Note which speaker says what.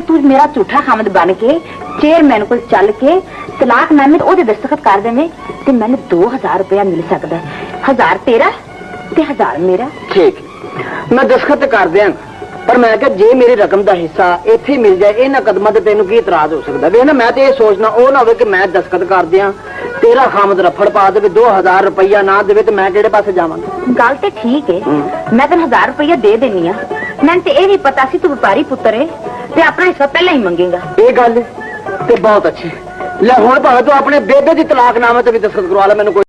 Speaker 1: تج میرا جھوٹا خامد بن کے چیئرمین کو چل کے تلاخ محمد دستخط کر دیں دو ہزار روپیہ مل سکتا ہزار تیرہ میرا
Speaker 2: میں دستخط کر دیا پر میں کہ جی میری رقم کا حصہ اتنی مل جائے یہ قدم سے تینوں کی اعتراض ہو سکتا بھی میں تو یہ سوچنا وہ نہ ہوخت کر دیا تیرا خامد رفڑ پا دے دو ہزار روپیہ نہ دے تو میں پسے جا گل
Speaker 1: تو ٹھیک ہے میں تین ہزار روپیہ دے دینی ہوں میم تو یہ نہیں پتا سی تو پہاری پتر ہے اپنا حصہ پہلے ہی منگے گا۔
Speaker 2: یہ گلے بہت اچھے لیکن تو اپنے بےدے کی تلاق نام ہے دسکس کروا لا مجھے